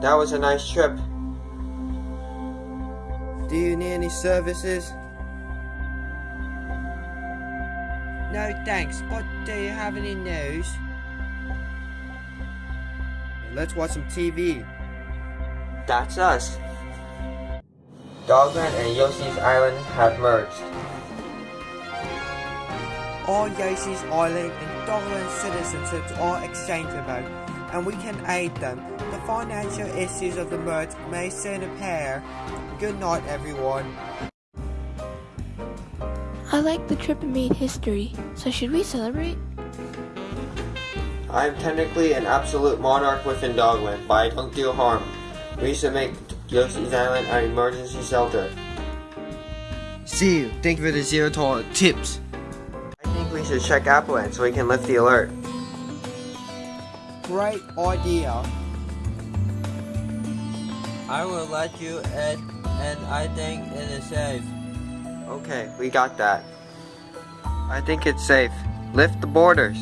That was a nice trip. Do you need any services? No thanks, but do you have any news? Let's watch some TV. That's us. Dogland and Yoshi's Island have merged. All Yoshi's Island and Dogland citizenships are exchangeable, and we can aid them. The financial issues of the merge may soon appear. Good night, everyone. I like the trip and made history, so should we celebrate? I am technically an absolute monarch within Dogland, but I don't do harm. We should make Yoshi's Island an emergency shelter. See you. Thank you for the zero dollar tips. I think we should check Appleland so we can lift the alert great idea. I will let you in, and I think it is safe. Okay, we got that. I think it's safe. Lift the borders.